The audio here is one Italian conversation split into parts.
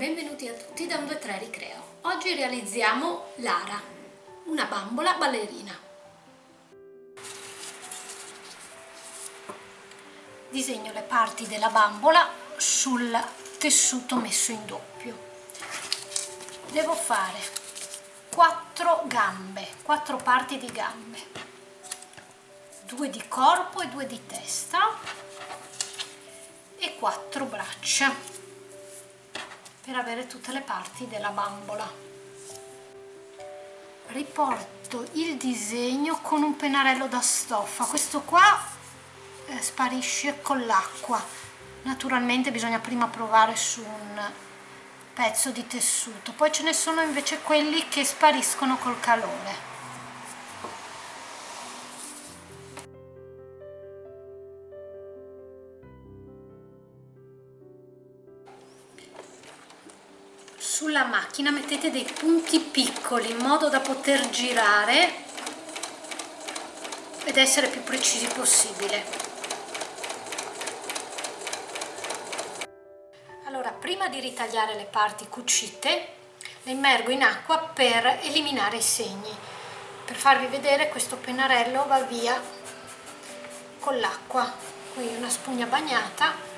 benvenuti a tutti da un 2-3 Ricreo. Oggi realizziamo Lara, una bambola ballerina. Disegno le parti della bambola sul tessuto messo in doppio. Devo fare 4 gambe, 4 parti di gambe, due di corpo e due di testa e 4 braccia per avere tutte le parti della bambola. Riporto il disegno con un pennarello da stoffa. Questo qua eh, sparisce con l'acqua. Naturalmente bisogna prima provare su un pezzo di tessuto. Poi ce ne sono invece quelli che spariscono col calore sulla macchina mettete dei punti piccoli in modo da poter girare ed essere più precisi possibile. Allora prima di ritagliare le parti cucite le immergo in acqua per eliminare i segni. Per farvi vedere questo pennarello va via con l'acqua. Qui una spugna bagnata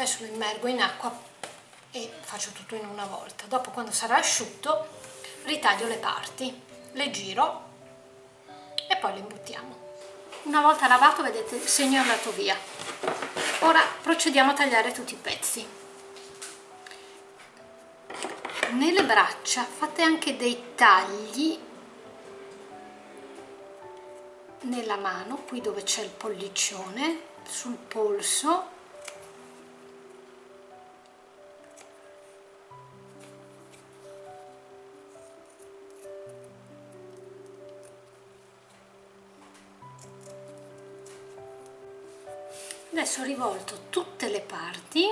adesso lo immergo in acqua e faccio tutto in una volta. Dopo quando sarà asciutto ritaglio le parti le giro e poi le imbuttiamo una volta lavato vedete il segno è andato via ora procediamo a tagliare tutti i pezzi. Nelle braccia fate anche dei tagli nella mano qui dove c'è il pollicione sul polso adesso ho rivolto tutte le parti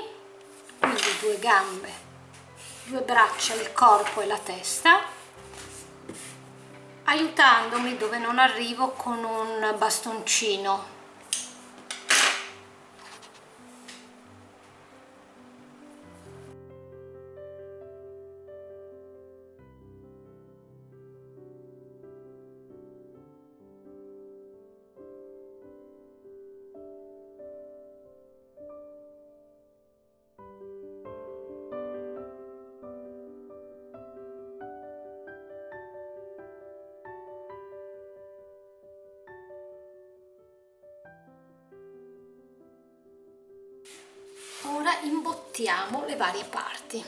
quindi due gambe due braccia il corpo e la testa aiutandomi dove non arrivo con un bastoncino ora imbottiamo le varie parti.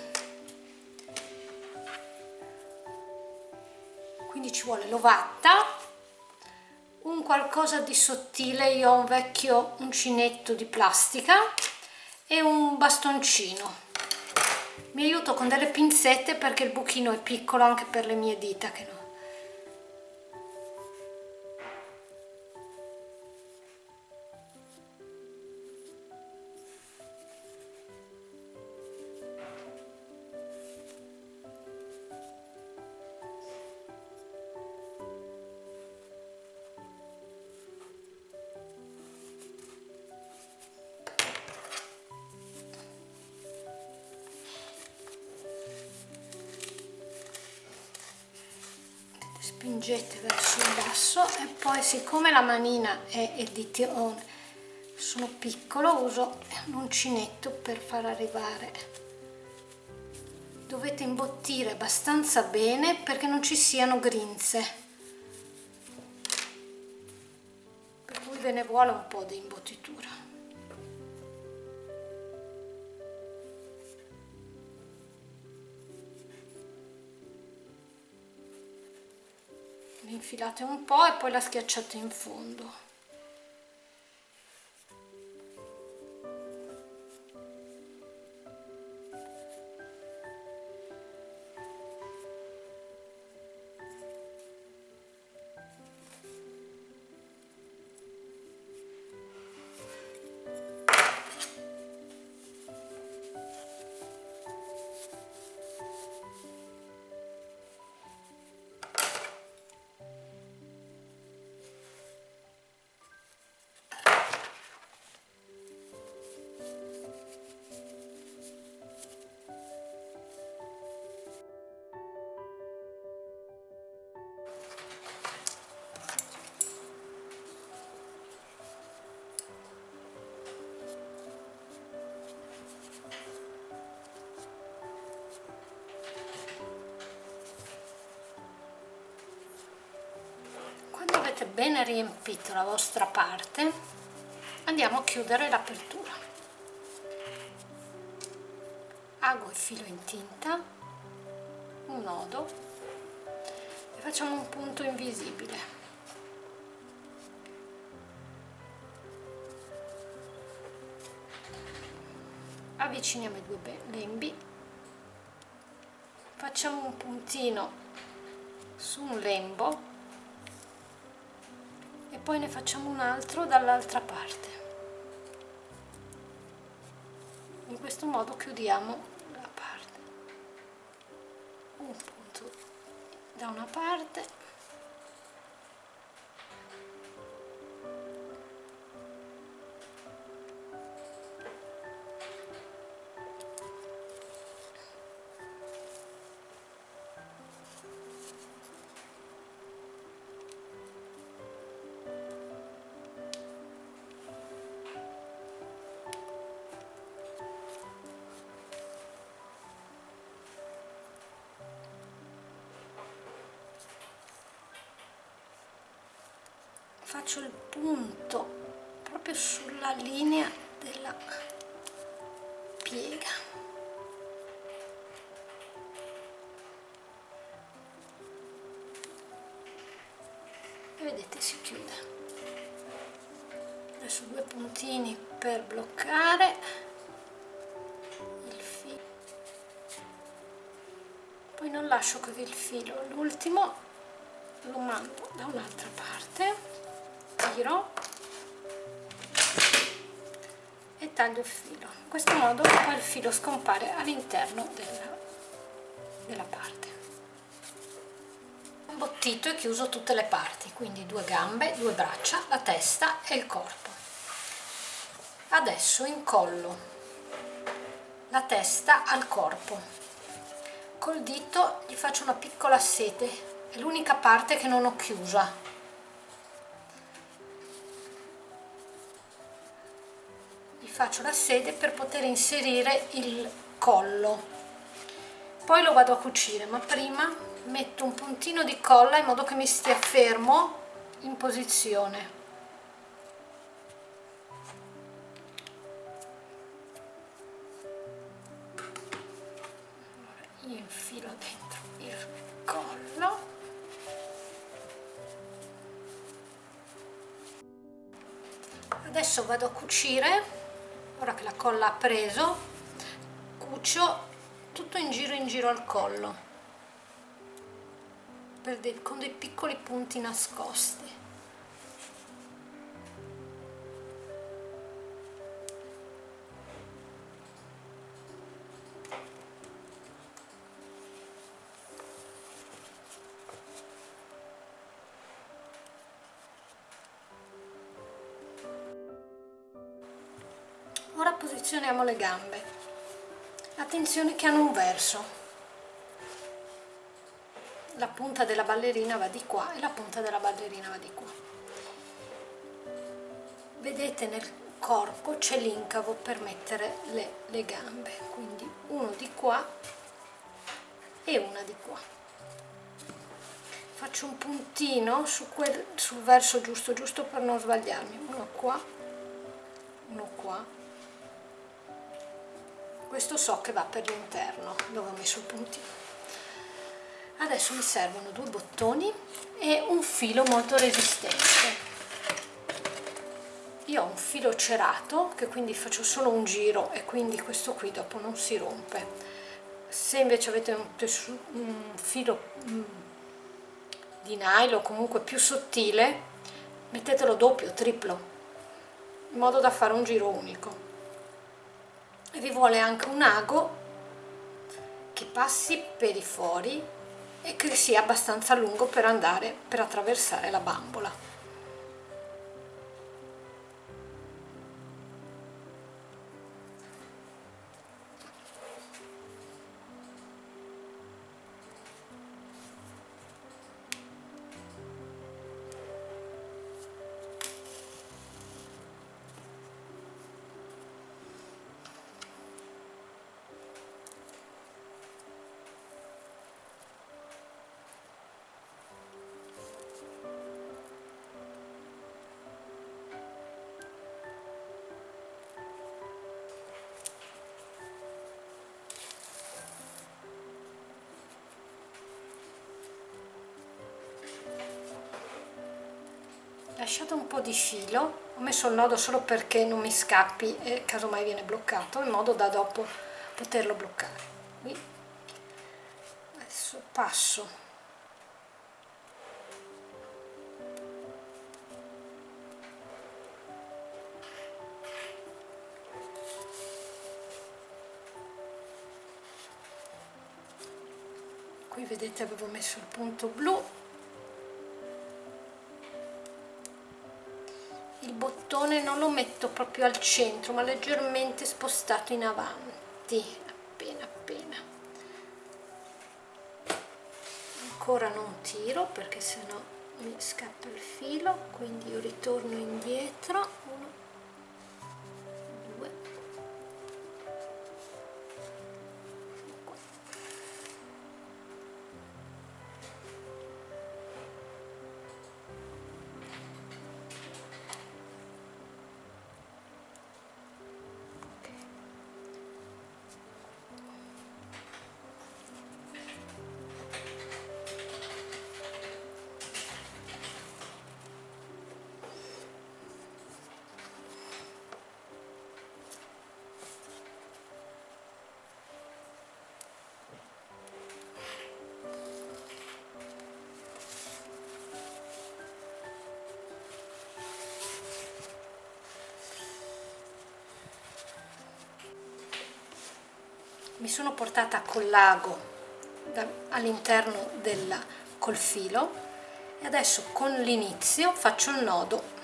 Quindi ci vuole l'ovatta un qualcosa di sottile io ho un vecchio uncinetto di plastica e un bastoncino. Mi aiuto con delle pinzette perché il buchino è piccolo anche per le mie dita che non spingete verso il basso e poi siccome la manina è di tirone sono piccolo uso l'uncinetto per far arrivare. Dovete imbottire abbastanza bene perché non ci siano grinze. Per cui ve ne vuole un po' di imbottitura infilate un po' e poi la schiacciate in fondo avete bene riempito la vostra parte andiamo a chiudere l'apertura. Ago il filo in tinta un nodo e facciamo un punto invisibile. Avviciniamo i due lembi facciamo un puntino su un lembo poi ne facciamo un altro dall'altra parte. In questo modo chiudiamo la parte. Un punto da una parte faccio il punto proprio sulla linea della piega. E vedete si chiude. Adesso due puntini per bloccare il filo. Poi non lascio così il filo l'ultimo lo mando da un'altra parte giro e taglio il filo. In questo modo poi il filo scompare all'interno della, della parte. Imbottito e chiuso tutte le parti quindi due gambe due braccia la testa e il corpo. Adesso incollo la testa al corpo. Col dito gli faccio una piccola sete è l'unica parte che non ho chiusa faccio la sede per poter inserire il collo. Poi lo vado a cucire ma prima metto un puntino di colla in modo che mi stia fermo in posizione. Allora, infilo dentro il collo. Adesso vado a cucire ora che la colla ha preso cucio tutto in giro in giro al collo dei, con dei piccoli punti nascosti ora posizioniamo le gambe. Attenzione che hanno un verso. La punta della ballerina va di qua e la punta della ballerina va di qua. Vedete nel corpo c'è l'incavo per mettere le, le gambe. Quindi uno di qua e una di qua. Faccio un puntino su quel, sul verso giusto giusto per non sbagliarmi. Uno qua uno qua questo so che va per l'interno dove ho messo il puntino adesso mi servono due bottoni e un filo molto resistente. Io ho un filo cerato che quindi faccio solo un giro e quindi questo qui dopo non si rompe. Se invece avete un, un filo mm, di nylon comunque più sottile mettetelo doppio, triplo in modo da fare un giro unico e vi vuole anche un ago che passi per i fori e che sia abbastanza lungo per andare per attraversare la bambola lasciate un po' di filo ho messo il nodo solo perché non mi scappi e casomai viene bloccato in modo da dopo poterlo bloccare. Qui. Adesso passo. Qui vedete avevo messo il punto blu lo metto proprio al centro ma leggermente spostato in avanti appena appena. Ancora non tiro perché sennò mi scappa il filo quindi io ritorno indietro. Uno mi sono portata col lago all'interno del col filo e adesso con l'inizio faccio il nodo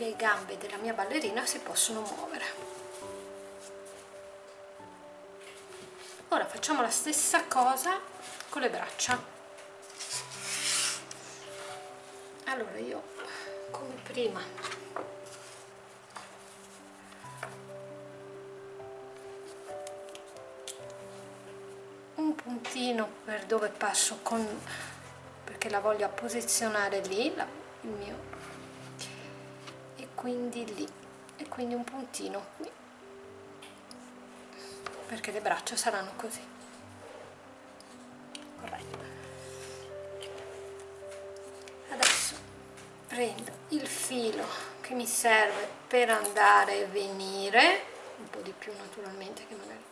le, gambe della mia ballerina si possono muovere. Ora facciamo la stessa cosa con le braccia. Allora io come prima un puntino per dove passo con perché la voglio posizionare lì la, il mio quindi lì. E quindi un puntino qui. Perché le braccia saranno così. Corretto. Adesso prendo il filo che mi serve per andare e venire un po' di più naturalmente che magari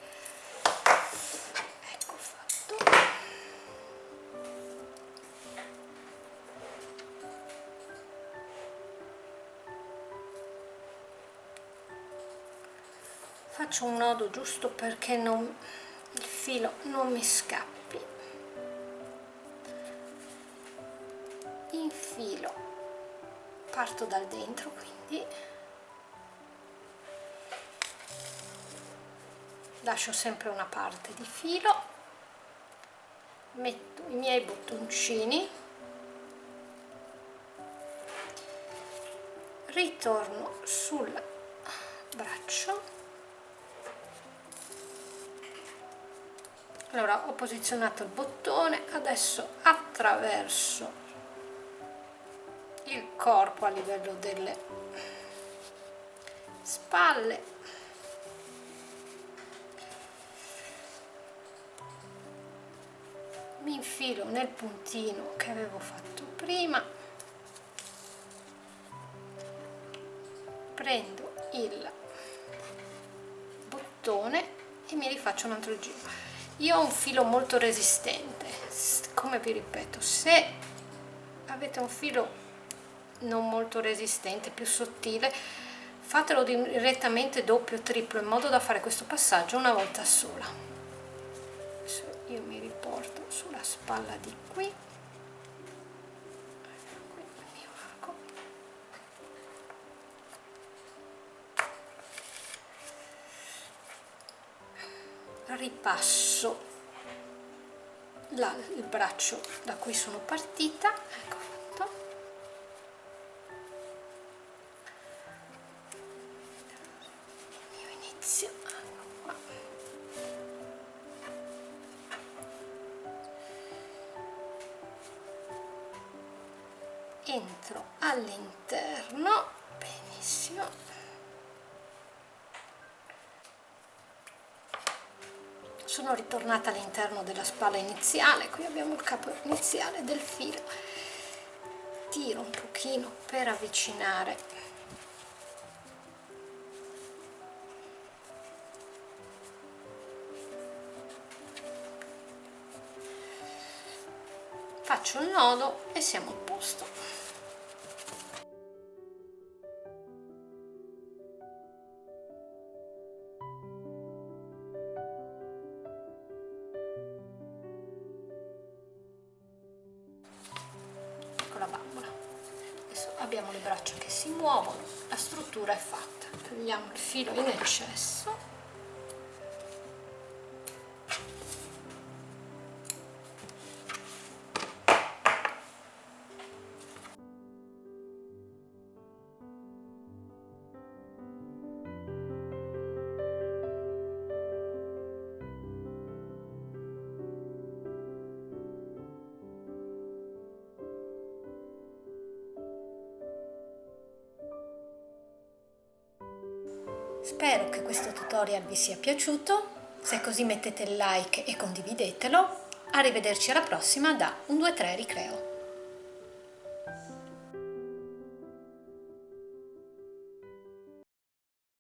faccio un nodo giusto perché non, il filo non mi scappi. Infilo parto dal dentro quindi. Lascio sempre una parte di filo. Metto i miei bottoncini. Ritorno sul allora ho posizionato il bottone adesso attraverso il corpo a livello delle spalle. Mi infilo nel puntino che avevo fatto prima. Prendo il bottone e mi rifaccio un altro giro io ho un filo molto resistente. Come vi ripeto se avete un filo non molto resistente più sottile fatelo direttamente doppio triplo in modo da fare questo passaggio una volta sola. Adesso io mi riporto sulla spalla di qui ripasso la, il braccio da cui sono partita. Ecco fatto. Io inizio. Entro all'interno. Benissimo. Sono ritornata all'interno della spalla iniziale. Qui abbiamo il capo iniziale del filo. Tiro un pochino per avvicinare. Faccio il nodo e siamo a posto struttura è fatta. Togliamo il filo in eccesso Spero che questo tutorial vi sia piaciuto, se è così mettete il like e condividetelo. Arrivederci alla prossima da 1, 2, 3 Ricreo.